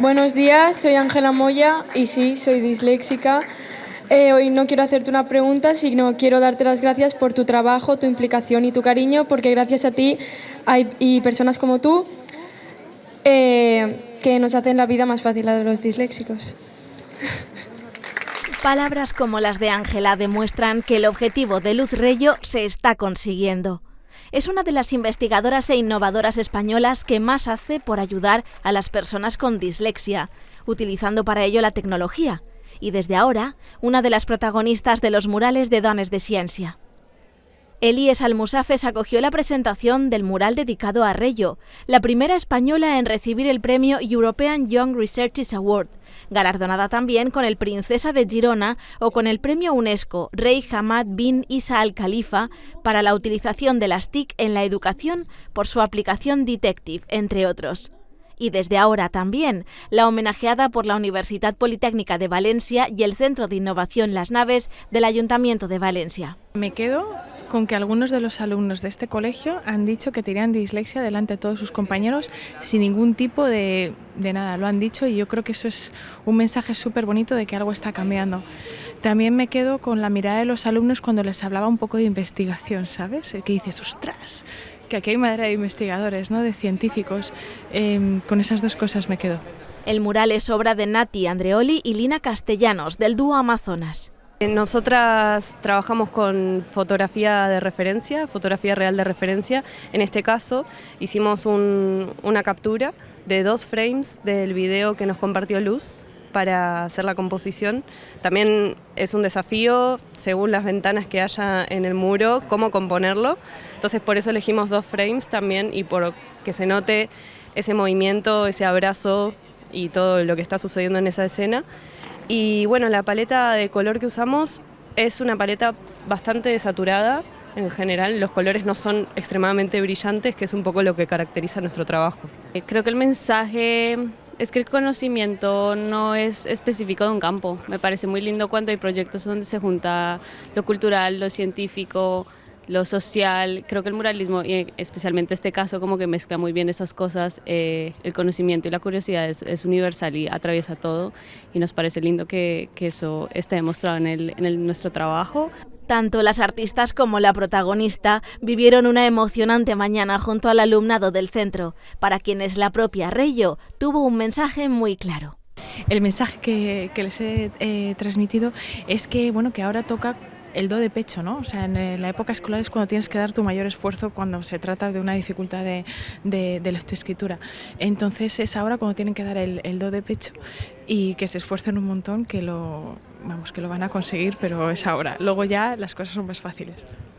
Buenos días, soy Ángela Moya y sí, soy disléxica. Eh, hoy no quiero hacerte una pregunta, sino quiero darte las gracias por tu trabajo, tu implicación y tu cariño, porque gracias a ti hay personas como tú eh, que nos hacen la vida más fácil a los disléxicos. Palabras como las de Ángela demuestran que el objetivo de Luz Reyo se está consiguiendo es una de las investigadoras e innovadoras españolas que más hace por ayudar a las personas con dislexia, utilizando para ello la tecnología, y desde ahora, una de las protagonistas de los murales de Dones de Ciencia. Elías Almusafes acogió la presentación del mural dedicado a Reyo, la primera española en recibir el premio European Young Researchers Award, galardonada también con el Princesa de Girona o con el premio UNESCO Rey Hamad bin Isa al Khalifa para la utilización de las TIC en la educación por su aplicación Detective, entre otros y desde ahora también la homenajeada por la Universidad Politécnica de Valencia y el Centro de Innovación Las Naves del Ayuntamiento de Valencia. Me quedo con que algunos de los alumnos de este colegio han dicho que tenían dislexia delante de todos sus compañeros sin ningún tipo de, nada. Lo han dicho y yo creo que eso es un mensaje súper bonito de que algo está cambiando. También me quedo con la mirada de los alumnos cuando les hablaba un poco de investigación, ¿sabes? El que dices, ostras, que aquí hay madera de investigadores, ¿no? de científicos. Eh, con esas dos cosas me quedo. El mural es obra de Nati Andreoli y Lina Castellanos, del dúo Amazonas. Nosotras trabajamos con fotografía de referencia, fotografía real de referencia. En este caso hicimos un, una captura de dos frames del video que nos compartió Luz para hacer la composición. También es un desafío, según las ventanas que haya en el muro, cómo componerlo. Entonces por eso elegimos dos frames también y por que se note ese movimiento, ese abrazo y todo lo que está sucediendo en esa escena. Y bueno, la paleta de color que usamos es una paleta bastante saturada en general. Los colores no son extremadamente brillantes, que es un poco lo que caracteriza nuestro trabajo. Eh, creo que el mensaje es que el conocimiento no es específico de un campo. Me parece muy lindo cuando hay proyectos donde se junta lo cultural, lo científico, lo social. Creo que el muralismo, y especialmente este caso, como que mezcla muy bien esas cosas. Eh, el conocimiento y la curiosidad es, universal y atraviesa todo. Y nos parece lindo que, eso esté demostrado en, el, en nuestro trabajo. Tanto las artistas como la protagonista vivieron una emocionante mañana junto al alumnado del centro, para quienes la propia Reyo tuvo un mensaje muy claro. El mensaje que, les he eh, transmitido es que, bueno, que ahora toca el do de pecho, ¿no? O sea, en la época escolar es cuando tienes que dar tu mayor esfuerzo cuando se trata de una dificultad de, de, de. Entonces es ahora cuando tienen que dar el, el, do de pecho y que se esfuercen un montón, que lo, vamos, que lo van a conseguir, pero es ahora. Luego ya las cosas son más fáciles.